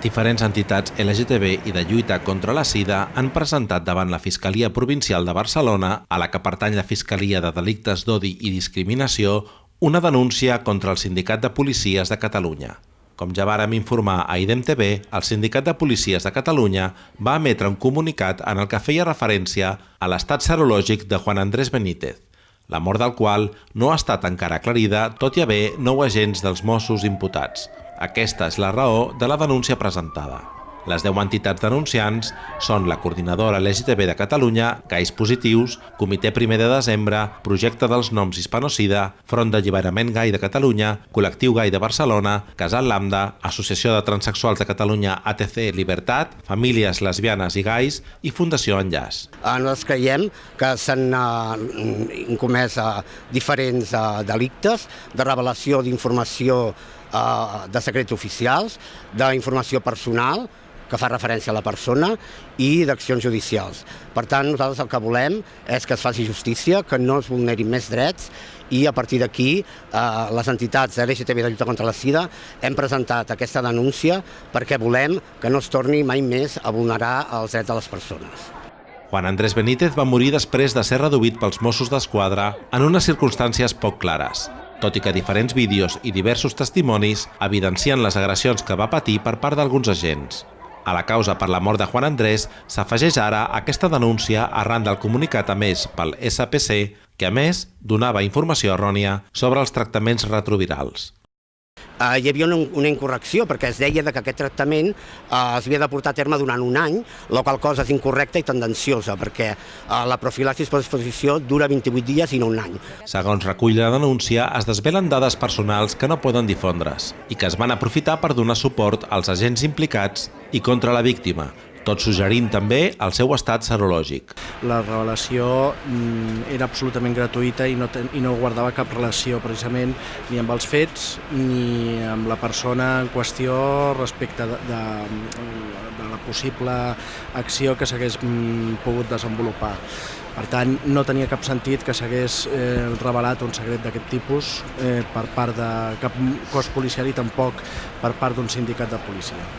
Diferents entitats LGTB i de lluita contra la sida han presentat davant la Fiscalia Provincial de Barcelona, a la que pertany la Fiscalia de Delictes d'Odi i Discriminació, una denúncia contra el Sindicat de Policies de Catalunya. Com ja vàrem informar a IDEM TV, el Sindicat de Policies de Catalunya va emetre un comunicat en el que feia referència a l'estat serològic de Juan Andrés Benítez, la mort del qual no ha estat encara aclarida, tot i haver nou agents dels Mossos imputats. Aquesta és la raó de la denúncia presentada. Les 10 entitats denunciants són la Coordinadora LGTB de Catalunya, Gais Positius, Comitè Primer de Desembre, Projecte dels Noms Hispanocida, Front d'Alliberament Gai de Catalunya, Col·lectiu Gai de Barcelona, Casal Lambda, Associació de Transsexuals de Catalunya ATC Libertat, Famílies Lesbianes i Gais i Fundació Enllaç. Eh, nosaltres creiem que s'han uh, comès uh, diferents uh, delictes de revelació d'informació uh, de secrets oficials, d'informació personal, que fa referència a la persona i d'accions judicials. Per tant, nosaltres el que volem és que es faci justícia, que no es vulnerin més drets i a partir d'aquí eh, les entitats de l'LGTB de lluita contra la sida hem presentat aquesta denúncia perquè volem que no es torni mai més a vulnerar els drets de les persones. Juan Andrés Benítez va morir després de ser reduït pels Mossos d'Esquadra en unes circumstàncies poc clares, tot i que diferents vídeos i diversos testimonis evidencien les agressions que va patir per part d'alguns agents. A la causa per la mort de Juan Andrés s'afegeix ara aquesta denúncia arran del comunicat emès pel SPC, que a més donava informació errònia sobre els tractaments retrovirals. Uh, hi havia una, una incorrecció perquè es deia que aquest tractament uh, es havia de portar a terme durant un any, la qual cosa és incorrecta i tendenciosa perquè uh, la profilaxis per exposició dura 28 dies i no un any. Segons recull la denúncia, es desvelen dades personals que no poden difondre's i que es van aprofitar per donar suport als agents implicats i contra la víctima, tot suggerint també el seu estat serològic. La revelació mm, era absolutament gratuïta i no, ten, i no guardava cap relació precisament ni amb els fets ni amb la persona en qüestió respecte de, de, de la possible acció que s'hagués mm, pogut desenvolupar. Per tant, no tenia cap sentit que s'hagués eh, revelat un secret d'aquest tipus eh, per part de cap cos policial i tampoc per part d'un sindicat de policia.